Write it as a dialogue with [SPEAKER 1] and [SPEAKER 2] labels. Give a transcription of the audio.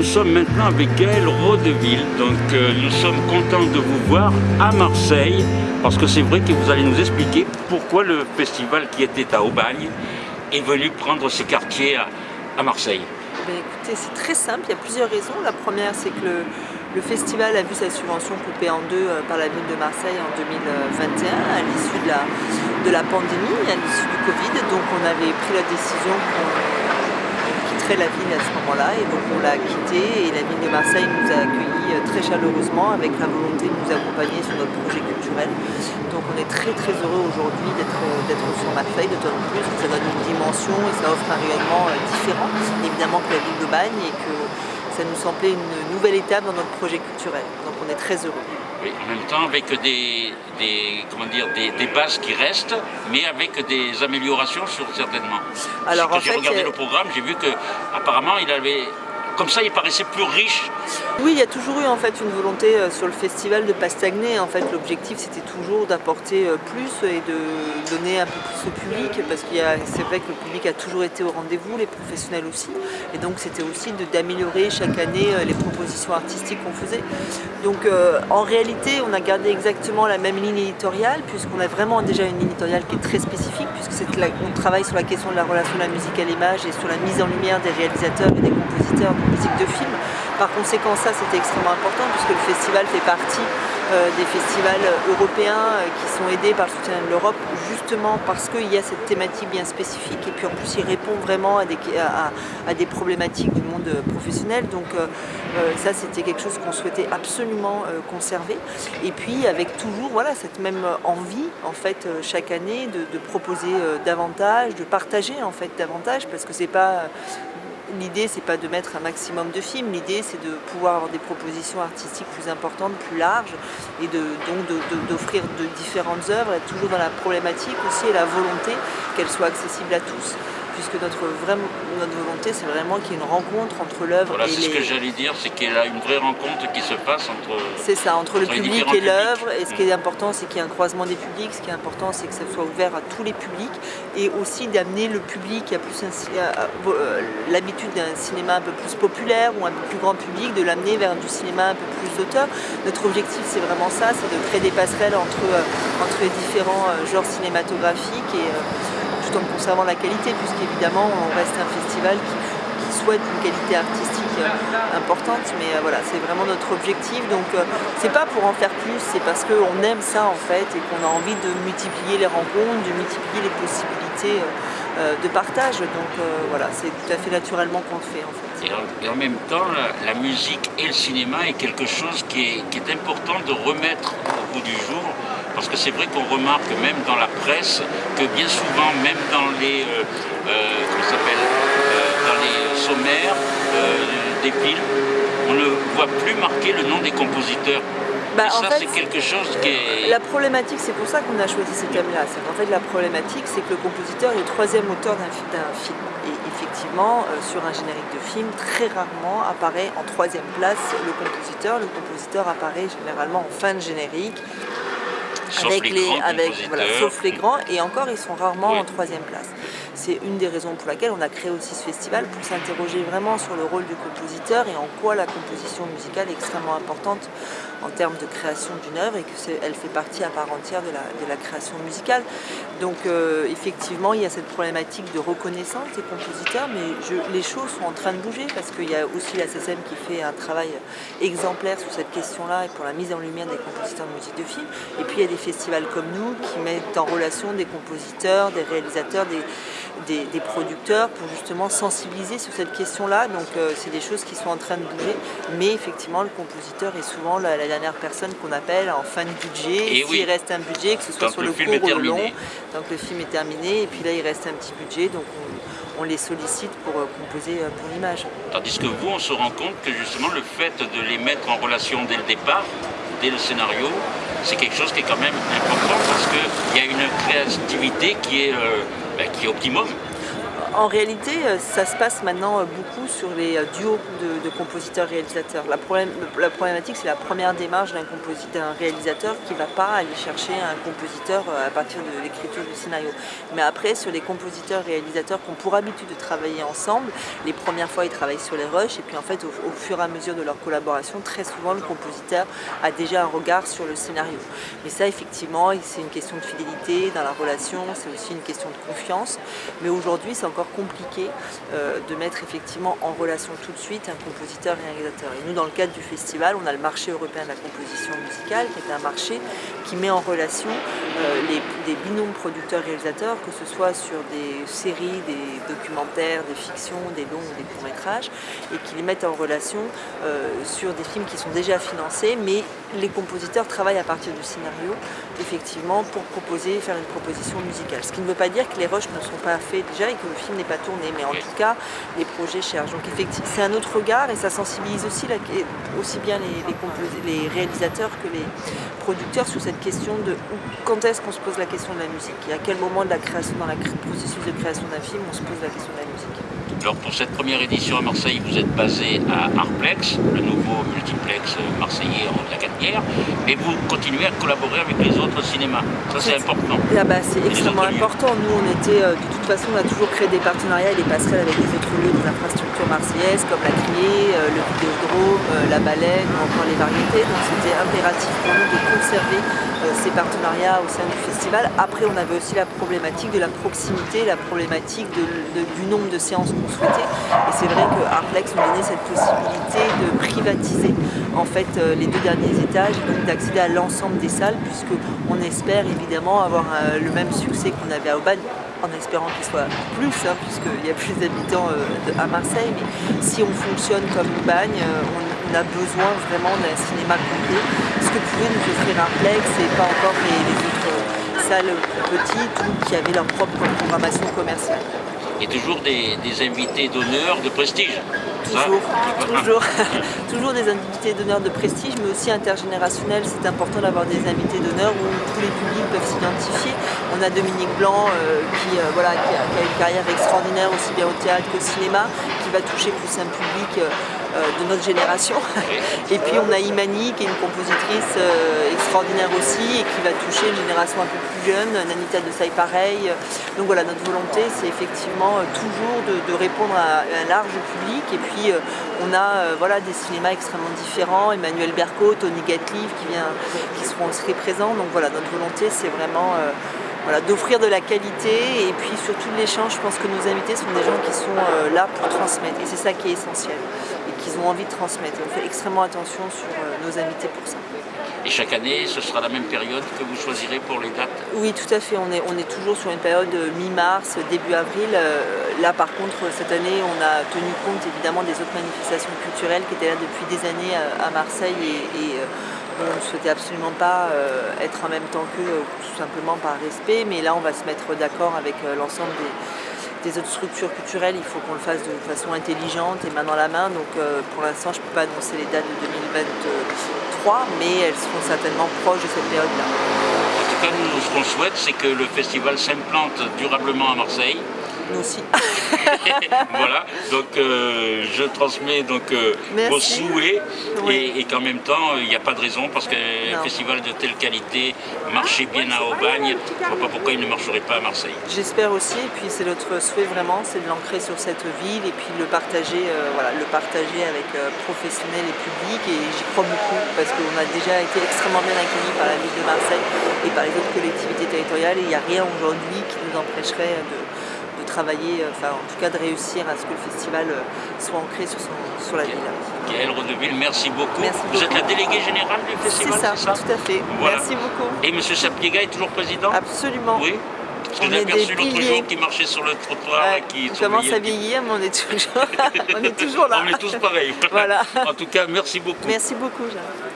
[SPEAKER 1] nous sommes maintenant avec Gaël Rodeville. Donc euh, nous sommes contents de vous voir à Marseille parce que c'est vrai que vous allez nous expliquer pourquoi le festival qui était à Aubagne est venu prendre ses quartiers à, Marseille.
[SPEAKER 2] Ben, écoutez, c'est très simple, il y a plusieurs raisons. La première, c'est que le, festival a vu sa subvention coupée en deux euh, par la ville de Marseille en 2021 à l'issue de la, de la pandémie, à l'issue du Covid. Donc on avait pris la décision la ville à ce moment-là et donc on l'a quitté et la ville de Marseille nous a accueillis euh, très chaleureusement avec la volonté de nous accompagner sur notre projet culturel. Donc on est très très heureux aujourd'hui d'être euh, sur Marseille, d'autant plus que ça donne une dimension et ça offre un rayonnement euh, différent évidemment que la ville de Bagne et que ça nous semblait une nouvelle étape dans notre projet culturel. Donc on est très heureux.
[SPEAKER 1] Oui, en même temps avec des, comment dire, des, bases qui restent, mais avec des améliorations sur certainement. Alors, j'ai regardé le programme, j'ai vu que apparemment il avait comme ça, il paraissait plus riche.
[SPEAKER 2] Oui, il y a toujours eu en fait une volonté euh, sur le festival de ne pas stagner. En fait, l'objectif c'était toujours d'apporter euh, plus et de donner un peu plus au public parce que c'est vrai que le public a toujours été au rendez-vous, les professionnels aussi. Et donc c'était aussi d'améliorer chaque année euh, les propositions artistiques qu'on faisait. Donc en réalité, on a gardé exactement la même ligne éditoriale puisqu'on a vraiment déjà une ligne éditoriale qui est très spécifique puisque on travaille sur la question de la relation de la musique à l'image et sur la mise en lumière des réalisateurs et des compositeurs musique de film. Par conséquent, ça c'était extrêmement important puisque le festival fait partie euh, des festivals européens euh, qui sont aidés par le soutien de l'Europe justement parce qu'il y a cette thématique bien spécifique et puis en plus il répond vraiment à des, problématiques du monde professionnel. Donc euh, ça c'était quelque chose qu'on souhaitait absolument conserver. Et puis avec toujours voilà, cette même envie en fait chaque année de, de proposer davantage, de partager en fait davantage parce que c'est pas L'idée, c'est pas de mettre un maximum de films, l'idée, c'est de pouvoir avoir des propositions artistiques plus importantes, plus larges, et donc d'offrir de, différentes œuvres, toujours dans la problématique aussi et la volonté qu'elles soient accessibles à tous puisque notre, notre volonté, c'est vraiment qu'il y ait une rencontre entre l'œuvre
[SPEAKER 1] et les... c'est ce que j'allais dire, c'est qu'il y a une vraie rencontre qui se passe entre...
[SPEAKER 2] C'est ça, entre, le public et l'œuvre, et ce qui est important, c'est qu'il y ait un croisement des publics, ce qui est important, c'est que ça soit ouvert à tous les publics, et aussi d'amener le public à plus euh, l'habitude d'un cinéma un peu plus populaire ou un peu plus grand public, de l'amener vers du cinéma un peu plus d'auteur. Notre objectif, c'est vraiment ça, c'est de créer des passerelles entre, euh, entre les différents euh, genres cinématographiques et tout en conservant la qualité, puisqu'évidemment on reste un festival qui, souhaite une qualité artistique euh, importante, mais euh, voilà, c'est vraiment notre objectif. Donc euh, c'est pas pour en faire plus, c'est parce qu'on aime ça en fait et qu'on a envie de multiplier les rencontres, de multiplier les possibilités de partage. Donc voilà, c'est tout à fait naturellement qu'on le fait en fait.
[SPEAKER 1] Et en, même temps, la, musique et le cinéma est quelque chose qui est important de remettre au bout du jour parce que c'est vrai qu'on remarque même dans la presse que bien souvent, même dans les, euh, euh, euh, dans les sommaires des films, on ne voit plus marquer le nom des compositeurs. Bah, et ça, c'est quelque chose qui est...
[SPEAKER 2] La problématique, c'est pour ça qu'on a choisi ce thème-là. C'est qu'en fait, la problématique, c'est que le compositeur est le troisième auteur d'un film. Et effectivement, sur un générique de film, très rarement apparaît en troisième place le compositeur. Le compositeur apparaît généralement en fin de générique,
[SPEAKER 1] sauf avec les, avec,
[SPEAKER 2] voilà, sauf les grands, et encore ils sont rarement en troisième place. C'est une des raisons pour laquelle on a créé aussi ce festival, pour s'interroger vraiment sur le rôle du compositeur et en quoi la composition musicale est extrêmement importante en termes de création d'une œuvre et qu'elle fait partie à part entière de la, la création musicale. Donc euh, effectivement, il y a cette problématique de reconnaissance des compositeurs, mais les choses sont en train de bouger parce qu'il y a aussi la SSM qui fait un travail exemplaire sur cette question-là et pour la mise en lumière des compositeurs de musique de film. Et puis il y a des festivals comme nous qui mettent en relation des compositeurs, des réalisateurs, des, producteurs pour justement sensibiliser sur cette question-là. Donc euh, c'est des choses qui sont en train de bouger, mais effectivement le compositeur est souvent la, dernière personne qu'on appelle en fin de budget. S'il reste un budget, que ce soit sur le, court ou le long, donc le film est terminé, et puis là il reste un petit budget, donc on, les sollicite pour euh, composer euh, pour l'image.
[SPEAKER 1] Tandis que vous, on se rend compte que justement le fait de les mettre en relation dès le départ, dès le scénario, c'est quelque chose qui est quand même important parce qu'il y a une créativité qui est, ben, qui est optimum.
[SPEAKER 2] En réalité, euh, ça se passe maintenant euh, beaucoup sur les euh, duos de, compositeurs-réalisateurs. La, problématique, c'est la première démarche d'un réalisateur qui ne va pas aller chercher un compositeur à partir de l'écriture du scénario. Mais après, sur les compositeurs-réalisateurs qui ont pour habitude de travailler ensemble, les premières fois, ils travaillent sur les rushs, et puis en fait, au, au fur et à mesure de leur collaboration, très souvent, le compositeur a déjà un regard sur le scénario. Mais ça, effectivement, c'est une question de fidélité dans la relation, c'est aussi une question de confiance. Mais aujourd'hui, c'est encore compliqué euh, de mettre effectivement en relation tout de suite un compositeur et un réalisateur. Et nous, dans le cadre du festival, on a le marché européen de la composition musicale, qui est un marché qui met en relation euh, des binômes producteurs-réalisateurs, que ce soit sur des séries, des documentaires, des fictions, des longs ou des courts-métrages, et qui les mettent en relation euh, sur des films qui sont déjà financés, mais les compositeurs travaillent à partir du scénario, effectivement, pour proposer, faire une proposition musicale. Ce qui ne veut pas dire que les rushs ne sont pas faits déjà et que le film n'est pas tourné, mais en tout cas, les projets cherchent. Donc effectivement, c'est un autre regard et ça sensibilise aussi, aussi bien les, les, réalisateurs que les producteurs sur cette question de quand est-ce qu'on se pose la question de la musique et à quel moment de la création, dans le processus de création d'un film, on se pose la question de la musique.
[SPEAKER 1] Alors pour cette première édition à Marseille, vous êtes basé à Arplex, le nouveau multiplex marseillais en la Gatière, et vous continuez à collaborer avec les autres cinémas. Ça c'est important.
[SPEAKER 2] Ah bah, c'est extrêmement important. Nous on était, euh, de toute façon, on a toujours créé des partenariats et des passerelles avec les autres lieux des infrastructures marseillaises comme la Criée, euh, le Vidéodrome, euh, la Baleine ou encore les variétés. Donc c'était impératif pour nous de conserver ces partenariats au sein du festival. Après on avait aussi la problématique de la proximité, la problématique du nombre de séances Et c'est vrai que Arplex nous donnait cette possibilité de privatiser en fait euh, les deux derniers étages d'accéder à l'ensemble des salles puisqu'on espère évidemment avoir euh, le même succès qu'on avait à Aubagne en espérant qu'il soit plus, hein, puisqu'il y a plus d'habitants euh, à Marseille, mais si on fonctionne comme Aubagne, on, a besoin vraiment d'un cinéma complet. Ce que pouvait nous offrir Arplex et pas encore les, autres salles petites ou qui avaient leur propre programmation commerciale
[SPEAKER 1] et toujours des, invités d'honneur de prestige.
[SPEAKER 2] Toujours, toujours, toujours des invités d'honneur de prestige, mais aussi intergénérationnels. C'est important d'avoir des invités d'honneur où tous les publics peuvent s'identifier. On a Dominique Blanc euh, qui, euh, voilà, qui a, une carrière extraordinaire aussi bien au théâtre qu'au cinéma, qui va toucher plus un public euh, de notre génération. Et puis on a Imani qui est une compositrice euh, extraordinaire aussi et qui va toucher une génération un peu plus jeune, Nanita de Saï pareil. Donc voilà, notre volonté c'est effectivement euh, toujours de, répondre à un large public. Et puis on a voilà, des cinémas extrêmement différents, Emmanuel Berco, Tony Gatliv qui, vient, qui seront aussi présents. Donc voilà, notre volonté c'est vraiment voilà, d'offrir de la qualité. Et puis surtout l'échange, je pense que nos invités sont des gens qui sont là pour transmettre. Et c'est ça qui est essentiel qu'ils ont envie de transmettre. on fait extrêmement attention sur euh, nos invités pour ça.
[SPEAKER 1] Et chaque année, ce sera la même période que vous choisirez pour les dates?
[SPEAKER 2] Oui, tout à fait. On est, on est toujours sur une période mi-mars, début avril. Euh, là, par contre, cette année, on a tenu compte évidemment des autres manifestations culturelles qui étaient là depuis des années euh, à Marseille et, on ne souhaitait absolument pas être en même temps qu'eux, tout simplement par respect. Mais là, on va se mettre d'accord avec l'ensemble des des autres structures culturelles, il faut qu'on le fasse de façon intelligente et main dans la main. Donc euh, pour l'instant, je ne peux pas annoncer les dates de 2023, mais elles seront certainement proches de cette période-là.
[SPEAKER 1] En tout cas, nous, ce qu'on souhaite, c'est que le festival s'implante durablement à Marseille
[SPEAKER 2] aussi.
[SPEAKER 1] voilà, donc euh, je transmets donc euh, vos souhaits. Et, qu'en même temps il n'y a pas de raison parce qu'un festival de telle qualité marchait bien à Aubagne, je ne vois pas pourquoi il ne marcherait pas à Marseille.
[SPEAKER 2] J'espère aussi, et puis c'est notre souhait vraiment, c'est de l'ancrer sur cette ville et puis le partager, euh, voilà, le partager avec professionnels et publics et j'y crois beaucoup parce qu'on a déjà été extrêmement bien accueillis par la ville de Marseille et par les autres collectivités territoriales et il n'y a rien aujourd'hui qui nous empêcherait de travailler, euh, enfin en tout cas de réussir à ce que le festival euh, soit ancré sur, son, sur la ville.
[SPEAKER 1] Gaëlle Redeville, merci beaucoup. Vous êtes la déléguée générale du festival
[SPEAKER 2] C'est ça, tout à fait. Merci beaucoup.
[SPEAKER 1] Et M. Sapiega est toujours président
[SPEAKER 2] Absolument.
[SPEAKER 1] Oui. Parce que j'ai aperçu l'autre jour qui marchait sur le trottoir et qui
[SPEAKER 2] On commence à vieillir, mais on est toujours, on est toujours là.
[SPEAKER 1] on est tous pareils. Voilà. en tout cas, merci beaucoup.
[SPEAKER 2] Merci beaucoup, Jean.